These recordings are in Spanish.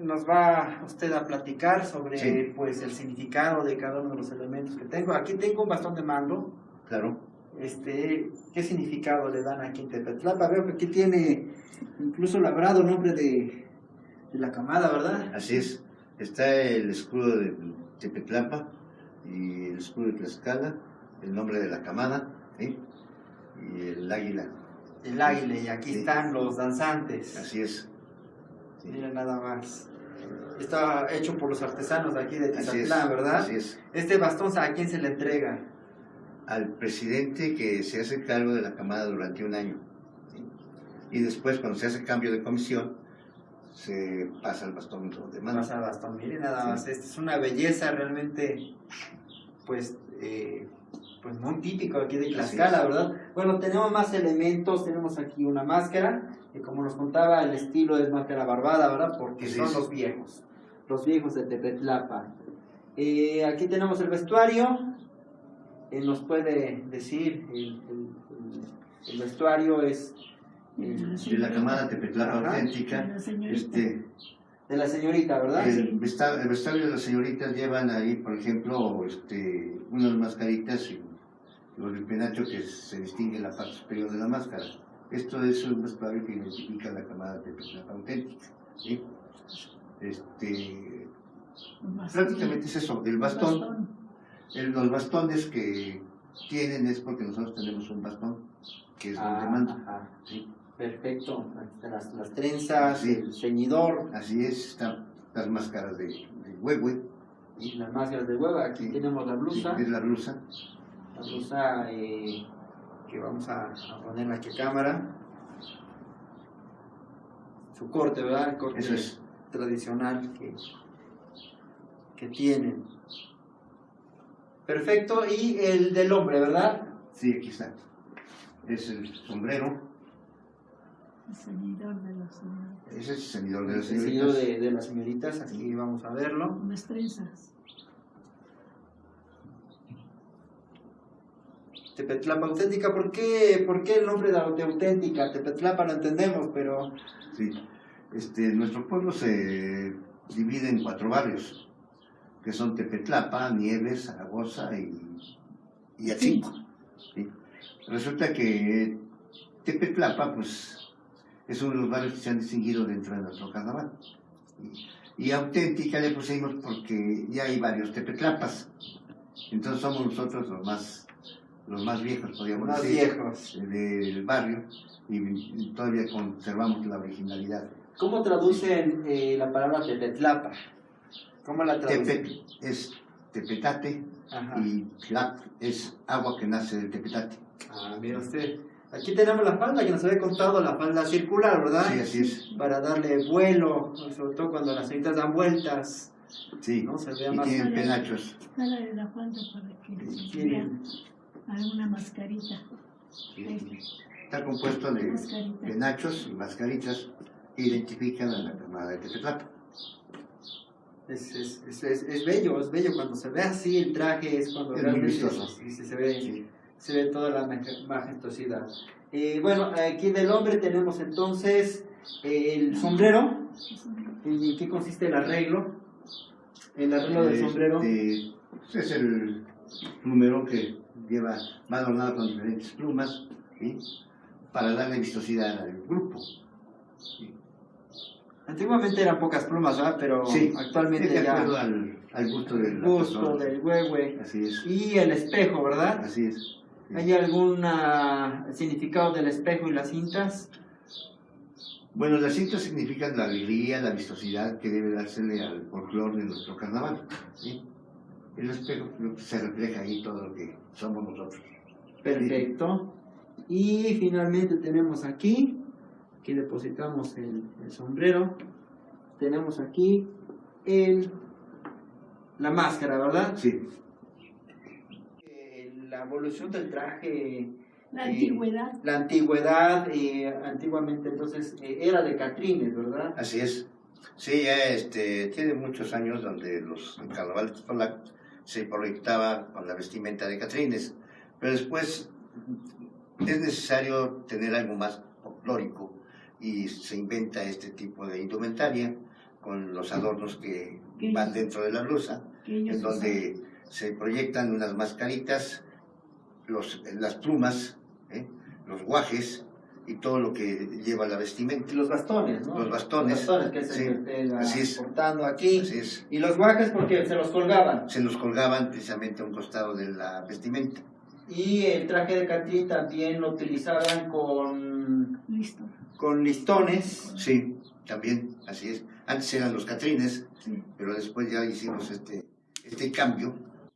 nos va usted a platicar sobre Sí. pues el significado de cada uno de los elementos que tengo. Aquí tengo un bastón de mando. Claro. Este, ¿qué significado le dan aquí en Tepetlapa? Veo que aquí tiene incluso labrado el nombre de, de la camada, ¿verdad? Así es. Está el escudo de Tepetlapa y el escudo de Tlaxcala, el nombre de la camada ¿sí? y el águila. El águila, y aquí Sí. están los danzantes. Así es. Sí. Mira nada más. Está hecho por los artesanos de aquí de. Tizatlán, ¿verdad? Así es. Este bastón, ¿a quién se le entrega? Al presidente que se hace cargo de la camada durante un año. ¿sí? Y después, cuando se hace cambio de comisión, se pasa el bastón de mano. Pasa bastón, mire nada Sí. más. Esta es una belleza realmente, pues, eh, pues muy típico aquí de Tlaxcala. ¿verdad? Bueno, tenemos más elementos. Tenemos aquí una máscara, que como nos contaba, el estilo es máscara barbada, ¿verdad? Porque Sí, son sí. los viejos, los viejos de Tepetlapa. Eh, aquí tenemos el vestuario. Eh, nos puede decir, el, el- el- el vestuario es el De la camada Tepetlapa Ajá. auténtica, De la señorita. este, de la señorita, ¿verdad? El, vesta- el vestuario de las señoritas llevan ahí, por ejemplo, este, unas mascaritas y los del penacho que se distingue en la parte superior de la máscara. Esto es un vestuario que identifica la camada de Petlapa auténtica. ¿sí? Este, prácticamente es eso, el bastón, el- los bastones que tienen es porque nosotros tenemos un bastón, que es donde Ah, manda. ajá. ¿sí? Perfecto. Las, las trenzas, Sí. el ceñidor, Así es, están las máscaras de, de huehue, y las máscaras de hueva. Aquí Sí. tenemos la blusa. es la blusa, La blusa eh, que vamos a, a ponerla aquí a cámara. Su corte, ¿verdad? El corte Eso es. tradicional que, que tienen. Perfecto. Y el del hombre, ¿verdad? Sí, aquí está. Es el sombrero, El ceñidor de los señores. ese es el ceñidor de El las señoritas. de, de las señoritas. Aquí vamos a verlo. Unas trenzas. Tepetlapa auténtica, ¿por qué, ¿por qué el nombre de, auténtica? Tepetlapa lo entendemos, pero Sí. Este, nuestro pueblo se divide en cuatro barrios, que son Tepetlapa, Nieves, Zaragoza y, y Atzinco. ¿sí? Resulta que Tepetlapa, pues, es uno de los barrios que se han distinguido dentro de nuestro carnaval. Y, y auténtica le pusimos porque ya hay varios Tepetlapas. Entonces somos nosotros los más, los más viejos, podríamos más decir viejos. del barrio y todavía conservamos la originalidad. ¿Cómo traducen eh, la palabra Tepetlapa? ¿Cómo la traducen? Tepet es tepetate Ajá. y tlap es agua que nace del tepetate. Ah, mira usted. Aquí tenemos la falda que nos había contado, la falda circular, ¿verdad? Sí, así es. Para darle vuelo, sobre todo cuando las señoritas dan vueltas, Sí. ¿no? Se vea Y más. tienen penachos. La falda para que Tienen- alguna mascarita. Está compuesto de penachos y mascaritas que identifican a la camada de Tepetlapa. Es, es, es, es, es bello, es bello cuando se ve así el traje, es cuando realmente se, ve, Sí. se ve toda la maj- majestuosidad. Eh, bueno, aquí del hombre tenemos entonces eh, el sombrero. ¿En qué consiste el arreglo? El arreglo del sombrero. Este, es el número que lleva, va adornado con diferentes plumas, ¿sí? para darle vistosidad al grupo. ¿sí? Antiguamente eran pocas plumas, ¿verdad? Pero Sí, actualmente de ya acuerdo al, al gusto del el gusto del huehue Así es, y el espejo, ¿verdad? así es. ¿Hay algún significado del espejo y las cintas? Bueno, las cintas significan la alegría, la vistosidad que debe dársele al folclore de nuestro carnaval. ¿sí? Se refleja ahí todo lo que somos nosotros. Perfecto. Y finalmente tenemos aquí, aquí depositamos el, el sombrero, tenemos aquí el, la máscara, ¿verdad? Sí, Eh, La evolución del traje, La Eh, antigüedad. la antigüedad, eh, antiguamente entonces eh, era de Catrines, ¿verdad? así es. Sí, ya este, tiene muchos años donde los carnavales Tolac se proyectaba con la vestimenta de Catrines, pero después es necesario tener algo más folclórico y se inventa este tipo de indumentaria con los adornos que van dentro de la blusa, en donde se proyectan unas mascaritas, los, las plumas, ¿eh? los guajes y todo lo que lleva la vestimenta. Y los bastones, ¿no? Los bastones. Los bastones que se Sí, portando aquí. Así es. Y los guajes porque se los colgaban. Se los colgaban precisamente a un costado de la vestimenta. Y el traje de Catrín también lo utilizaban con, Listo. con listones. Sí, también, así es. Antes eran los catrines, Sí. pero después ya hicimos este, este cambio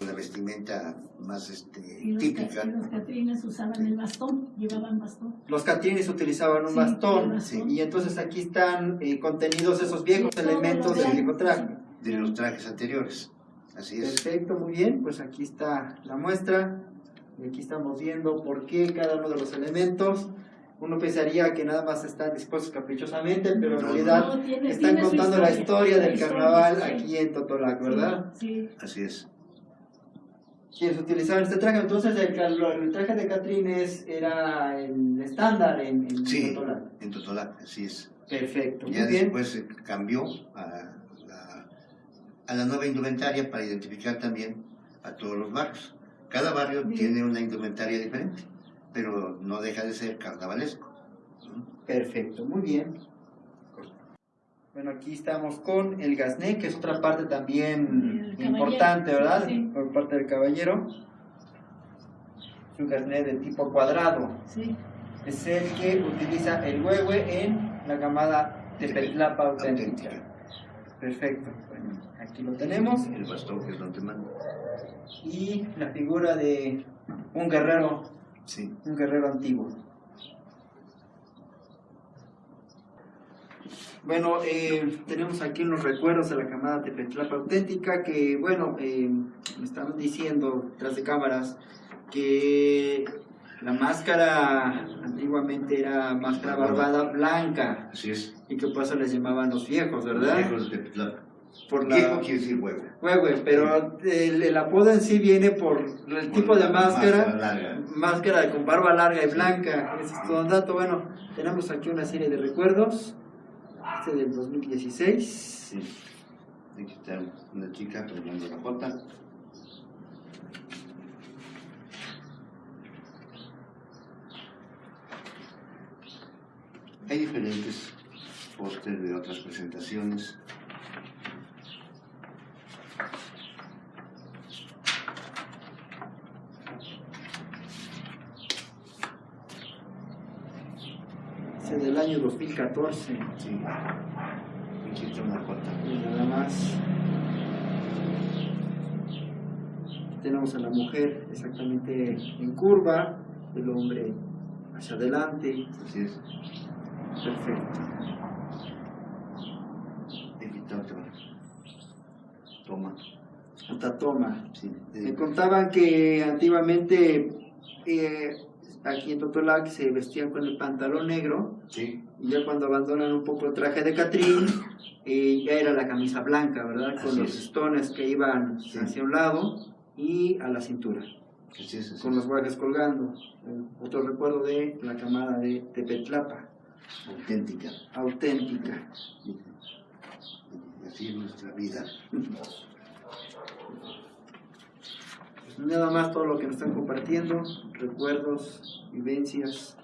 la vestimenta más este, Y los, típica. ca- y los catrines usaban el bastón, llevaban bastón. Los catrines utilizaban un Sí, bastón. Y entonces aquí están eh, contenidos esos viejos Sí, elementos del de- viejo traje. de los trajes anteriores. Así es. Perfecto, muy bien. Pues aquí está la muestra. Y aquí estamos viendo por qué cada uno de los elementos. Uno pensaría que nada más están dispuestos caprichosamente, pero en No, realidad No, tiene- están tiene contando la historia del carnaval sí. aquí en Totolac, ¿verdad? Sí. Así es. Quienes utilizaban este traje, entonces el, el traje de Catrines era el estándar en, en Sí. Totolac. En Totolac, así es. Perfecto, muy Ya bien. después se cambió a la, a la nueva indumentaria para identificar también a todos los barrios. Cada barrio Bien. tiene una indumentaria diferente, pero no deja de ser carnavalesco. Perfecto, muy bien. Bueno, aquí estamos con el gasné, que es otra parte también importante, ¿verdad? sí. Por parte del caballero. Es un gasné de tipo cuadrado. Sí. Es el que utiliza el huehue en la camada Tepetlapa auténtica. Perfecto. Bueno, aquí lo tenemos. El bastón que es donde manda. Y la figura de un guerrero, Sí. un guerrero antiguo. Bueno, eh, tenemos aquí unos recuerdos de la camada Tepetlapa auténtica que, bueno, eh, me estaban diciendo tras de cámaras que la máscara antiguamente era máscara barbada blanca Así es. y que por eso les llamaban los viejos, ¿verdad? Viejos de. Por la... Viejo quiere decir huevo. Huehue, pero el, el apodo en sí viene por el tipo de máscara, larga. máscara con barba larga y blanca, ese es todo un dato. Bueno, tenemos aquí una serie de recuerdos, del 2016. Sí. Aquí está una chica tomando la jota. Hay diferentes pósteres de otras presentaciones. Ese del año 2014, Sí. Aquí está una y nada más. Tenemos a la mujer exactamente en curva, el hombre hacia adelante. Así es. Perfecto. Toma. Otra toma. Sí. Me contaban que antiguamente eh, aquí en Totolac se vestían con el pantalón negro sí. y ya cuando abandonan un poco el traje de Catrín eh, ya era la camisa blanca, ¿verdad? Con Así los es. listones que iban Sí. hacia un lado y a la cintura, Así es. Así con los guardias colgando. Eh, Otro recuerdo de la camada de Tepetlapa, Auténtica. auténtica. Así es nuestra vida. Nada más todo lo que nos están compartiendo, recuerdos, vivencias.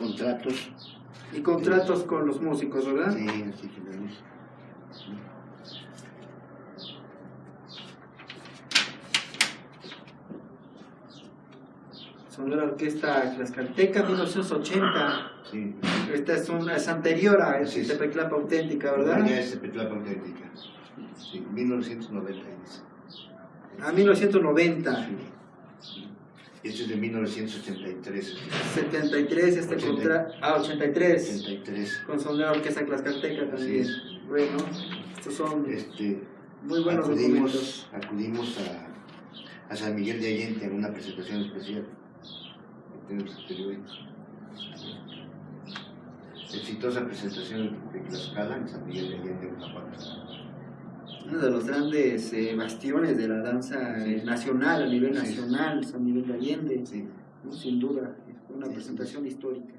Contratos. Y contratos con los músicos, ¿verdad? Sí, así tenemos. Son de la orquesta Tlaxcalteca 1980. Sí. Esta es, una, es anterior a Sí. Tepeclapa auténtica, ¿verdad? Ya es Petlapa auténtica. Sí, 1990 dice. A 1990. Sí. Este es de 1983. 73 este 80. contrato. Ah, 83. 83. Con son de la orquesta Tlaxcalteca también. Es. Bueno, estos son Este, Muy buenos documentos. acudimos, acudimos a, a San Miguel de Allende en una presentación especial. Exitosa presentación de Tlaxcala en San Miguel de Allende, Guanajuato. Uno de los grandes eh, bastiones de la danza eh, nacional, a nivel nacional, San Miguel de Allende, Sí. ¿no? sin duda, fue una presentación histórica.